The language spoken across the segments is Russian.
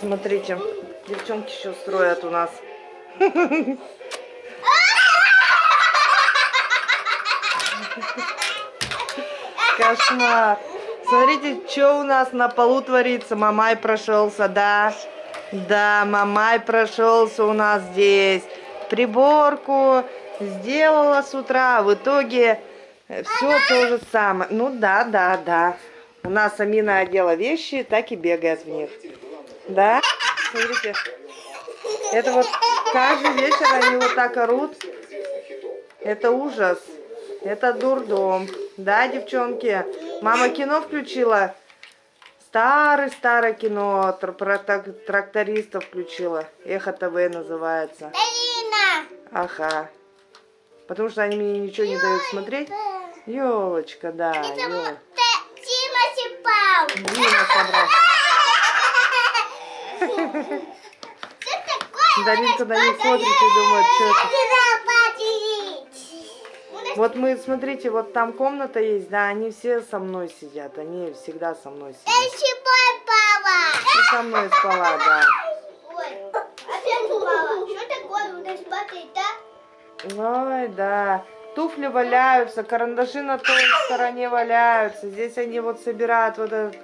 Смотрите, девчонки еще строят у нас. Кошмар. Смотрите, что у нас на полу творится. Мамай прошелся, да. Да, Мамай прошелся у нас здесь. Приборку сделала с утра. В итоге все то же самое. Ну да, да, да. У нас Амина одела вещи, так и бегает в них. Да? Смотрите. Это вот каждый вечер они вот так орут. Это ужас. Это дурдом. Да, девчонки? Мама кино включила. Старое-старое кино про трактористов включила. Эхо ТВ называется. Ага. Потому что они мне ничего не дают смотреть. Елочка, да. Дима Дима собрал. Даринка на них смотрит и думает, что это. Вот мы, смотрите, вот там комната есть, да, они все со мной сидят, они всегда со мной сидят. Я спала. Ты со мной спала, да. Ой, опять упала. Что такое у нас спать, да? Ой, да. Туфли валяются, карандаши на той стороне валяются. Здесь они вот собирают вот эту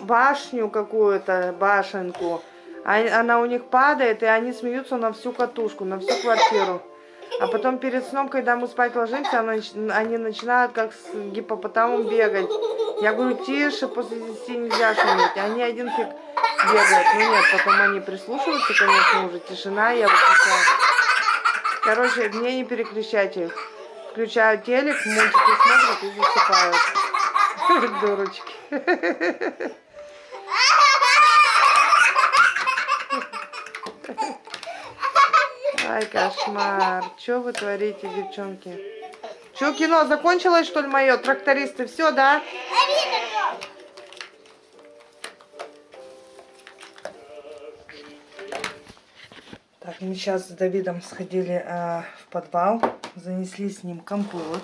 башню какую-то, башенку. А, она у них падает, и они смеются на всю катушку, на всю квартиру. А потом перед сном, когда мы спать ложимся, они начинают как с гипопотамом бегать. Я говорю, тише, после 10 нельзя шуметь. Они один фиг бегают. Ну нет, потом они прислушиваются, конечно, уже тишина, я выключаю. Короче, мне не переключайте их. Включаю телек, мультики смотрят и засыпают. Дурочки. Ай, кошмар. Что вы творите, девчонки? Что, кино закончилось, что ли, мое? Трактористы, все, да? Так, мы сейчас с Давидом сходили э, в подвал, занесли с ним компот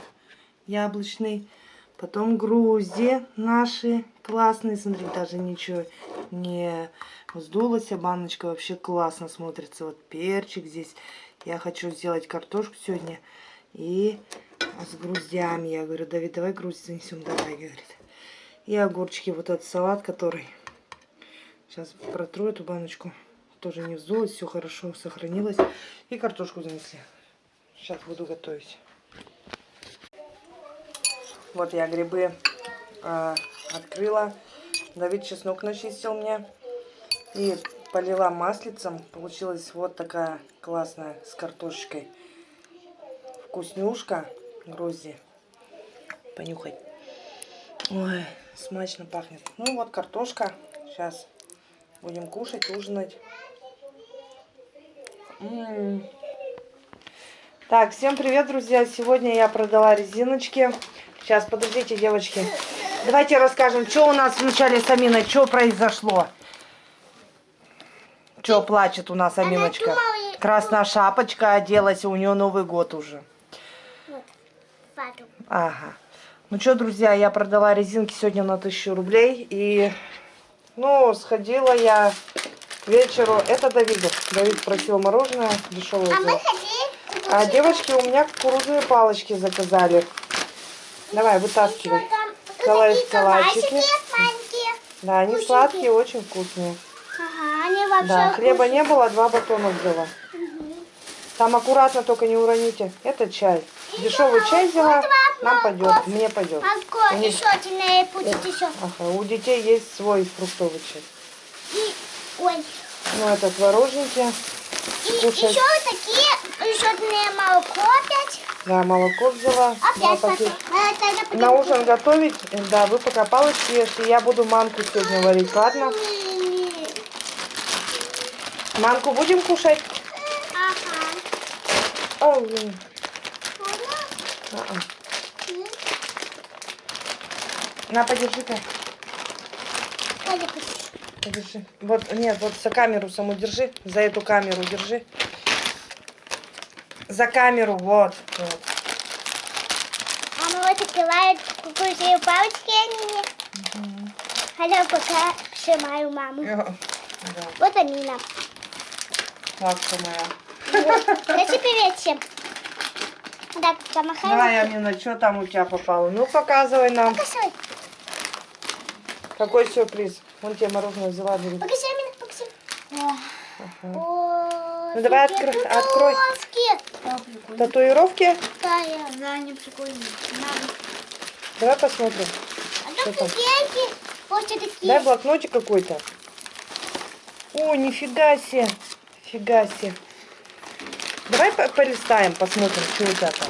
яблочный, потом грузди наши классные, смотри, даже ничего не Сдулась баночка, вообще классно смотрится. Вот перчик здесь. Я хочу сделать картошку сегодня. И с груздями. Я говорю, Давид, давай грузди занесем. Давай, говорит. И огурчики. Вот этот салат, который... Сейчас протру эту баночку. Тоже не вздулась, все хорошо сохранилось. И картошку занесли. Сейчас буду готовить. Вот я грибы э, открыла. Давид чеснок начистил мне. И полила маслицем. Получилась вот такая классная с картошечкой. Вкуснюшка Грузии. Понюхать. Ой, смачно пахнет. Ну вот картошка. Сейчас будем кушать, ужинать. М -м -м. Так, всем привет, друзья. Сегодня я продала резиночки. Сейчас, подождите, девочки. Давайте расскажем, что у нас вначале с Аминой, что произошло. Что плачет у нас Аминочка? Красная шапочка оделась, у нее Новый год уже. Ага. Ну что, друзья, я продала резинки сегодня на 1000 рублей. И, ну, сходила я к вечеру. Это Давиду. Давид просил мороженое дешевое. А, мы а девочки у меня кукурузные палочки заказали. Давай, вытаскивай. Салатики. Да, они сладкие, очень вкусные вообще Да, хлеба не было, два батона взяла. Угу. Там аккуратно, только не уроните. Это чай. Дешевый чай взяла, нам пойдет, мне пойдет. У них... еще будет еще. Ага, у детей есть свой фруктовый чай. И, ой. Ну, это творожники. И Кушать. еще такие, еще молоко опять. Да, молоко взяла. Опять, папа. На ужин готовить, да, вы пока палочки ешьте. Я буду манку сегодня варить, ладно? Манку будем кушать? Ага. О, блин. А -а. На, подержи-ка. Подержи. Вот, нет, вот за камеру саму держи. За эту камеру держи. За камеру, вот. вот. Мама вот открывает кукурузные палочки, они. Угу. А я пока сжимаю маму. Да, Вот Амина. ласковая. Скажи привет всем. Так, помахай. Давай, Амина, что там у тебя попало? Ну, показывай нам. Покажи. Какой сюрприз? Вон тебе мороженое взяла. Покажи, Амина, покажи. Ага. о, Ну, давай такие открой- открой. татуировки. Татуировки? Какая? Да, они прикольные. Давай посмотрим. А Что там? Вот что такие. Дай блокнотик какой-то. О, нифига себе. Фига себе. Давай по- полистаем, посмотрим, что у тебя там.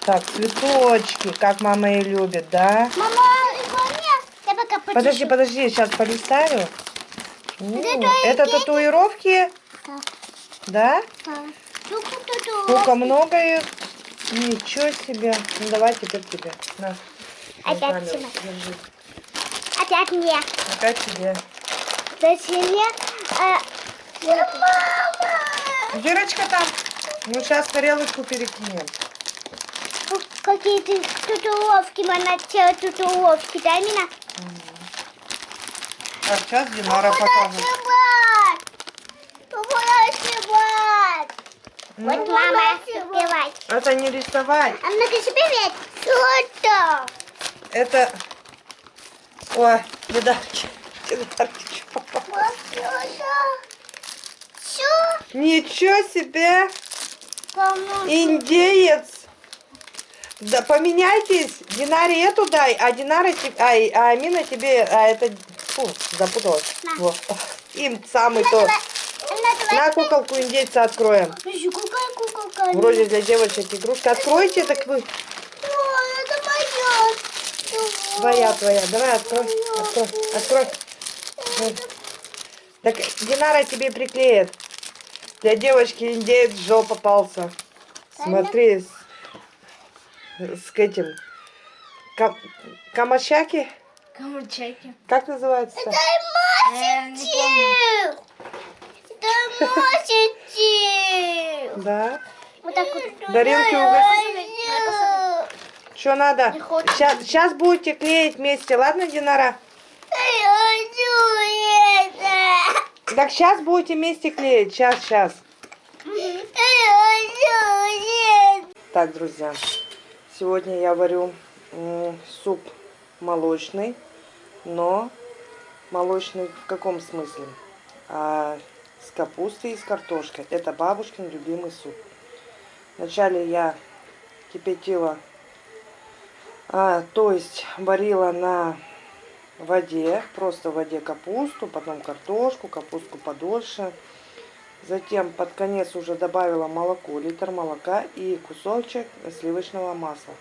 Так, цветочки, как мама и любит, да? Мама. Я пока почищу. Подожди, подожди, сейчас полистаю. М, Это Это татуировки, Так, да? так. Сколько много их. Ничего себе. Ну давай теперь тебе. На. Опять тебе. держи. Опять мне. Опять тебе. Зачем мне? А... Мама! Дырочка там. Ну сейчас тарелочку перекинем. Какие-то татуировки, мама, те татуировки, да, Мина? Так, сейчас Динара покажет. Вот Ну, мама сбивать. это не рисовать. А ну-ка привет. Что это? Это... Ой? Вот это. Что? Ничего себе! Кому? Индеец! Да поменяйтесь, Динаре эту дай, а Динара тебе, ай, а Амина тебе, а это, фу, запуталась. Вот. Им самый то. Она давай. На куколку индейца откроем. Подожди, какая куколка? Вроде для девочек игрушка. Откройте, так вы. Ой, это моя. Твоя, твоя. Давай, открой, открой, открой. Так Динара тебе приклеит. Для девочки индеец Джо попался. Смотри, с, с этим. Кам, камашаки? Кому чеки? Как называется? Это Э, Это мостик. Да. Вот так вот. Даринки угостить. Что надо? Сейчас, сейчас будете клеить вместе, ладно, Динара? Так сейчас будете вместе клеить. Сейчас, сейчас. Так, друзья, сегодня я варю суп молочный, но молочный в каком смысле? А, с капустой и с картошкой. Это бабушкин любимый суп. Вначале я кипятила, а, то есть варила на воде, просто в воде капусту, потом картошку, капустку подольше. Затем под конец уже добавила молоко, литр молока и кусочек сливочного масла.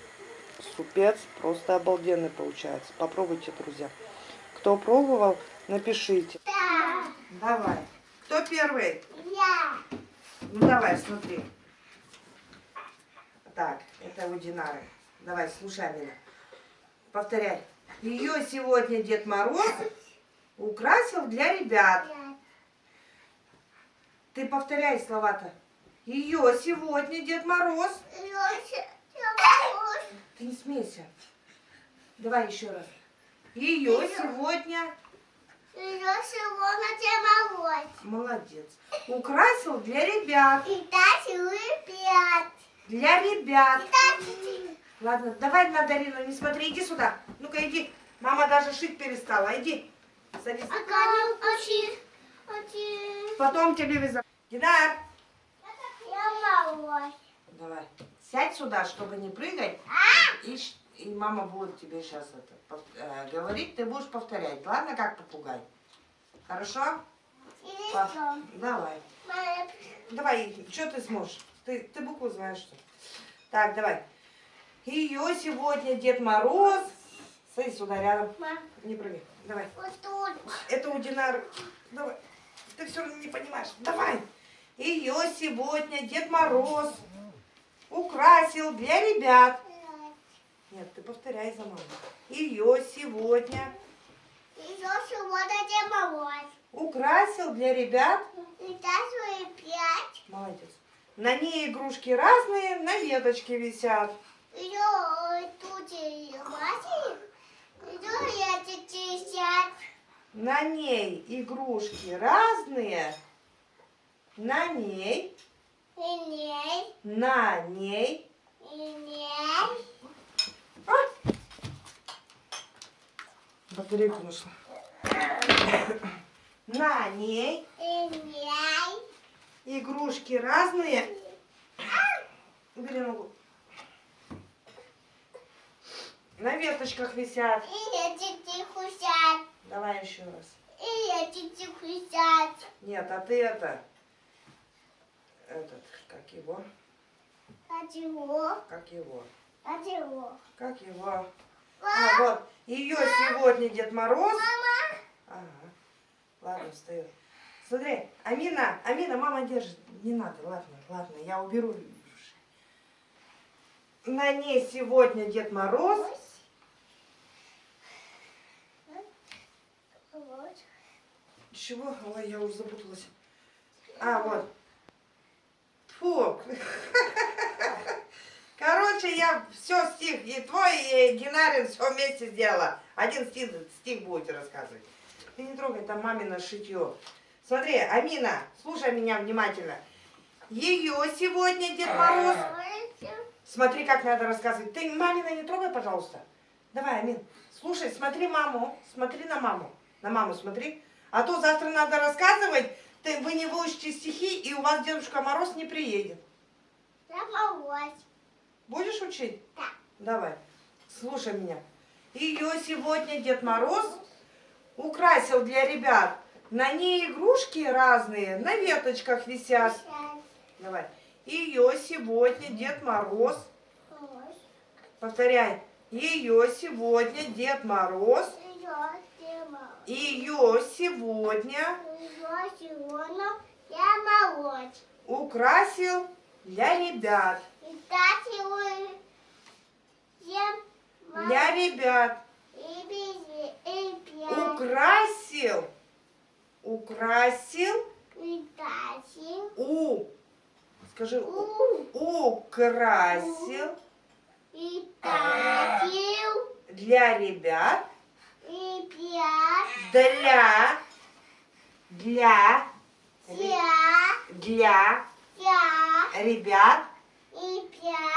Супец просто обалденный получается. Попробуйте, друзья. Кто пробовал, напишите. Давай. Первый? Ну давай, смотри. Так, это у Динары. Давай, слушай, Амина. Повторяй. Ее сегодня Дед Мороз украсил для ребят. Ты повторяй слова-то. Ее сегодня Дед Мороз. Ты не смейся. Давай еще раз. Ее сегодня, молодец, украсил для ребят. Для ребят. Ладно, давай на Дарину не смотри, иди сюда. Ну-ка, иди. Мама даже шить перестала. Иди. Садись. Потом телевизор. Динар, давай. Сядь сюда, чтобы не прыгать. И, ш- и мама будет тебе сейчас это э, говорить, ты будешь повторять. Ладно, как попугай? Хорошо? По- Давай. Давай, что ты сможешь? Ты, ты букву знаешь, что ли? Так, давай. Ее сегодня Дед Мороз. Садись сюда рядом. Не прыгай. Давай. Это у Динары. Давай. Ты все равно не понимаешь. Давай. Ее сегодня Дед Мороз украсил для ребят. Нет, ты повторяй за мной. Ее сегодня украсил для ребят. Молодец. На ней игрушки разные, на веточке висят. На ней игрушки разные. На ней, И ней, на ней. и ней. Батарейка нашла. На ней игрушки разные. Убери ногу. На веточках висят. И эти кусать. Давай еще раз. И эти кусать. Нет, а ты это... Этот, как его? А чего? Как его? А чего? Как его? А, вот. Ее сегодня Дед Мороз. Мама. Ага. Ладно, встает. Смотри, Амина, Амина, мама держит. Не надо, ладно, ладно, я уберу. На ней сегодня Дед Мороз. Вот. Чего? Ой, я уже запуталась. А, вот. Фу. Короче, я все стих, и твой, и Генарин все вместе сделала. Один стих, стих будете рассказывать. Ты не трогай, там мамино шитье. Смотри, Амина, слушай меня внимательно. Ее сегодня Дед Мороз. Смотри, как надо рассказывать. Ты мамина не трогай, пожалуйста. Давай, Амин, слушай, смотри маму, смотри на маму. На маму смотри. А то завтра надо рассказывать, ты, вы не выучите стихи, и у вас Дедушка Мороз не приедет. Я помочь. Будешь учить? Да. Давай, слушай меня. Ее сегодня Дед Мороз украсил для ребят. На ней игрушки разные, на веточках висят. Давай. Ее сегодня Дед Мороз, повторяй, ее сегодня Дед Мороз, ее сегодня Идет сегодня я молочь. украсил для ребят. Для ребят. Украсил. Украсил. Тащим. У. Скажи. у-. Украсил тащим. для ребят. Пьем. Для. Для. Для Я. ребят. Yeah.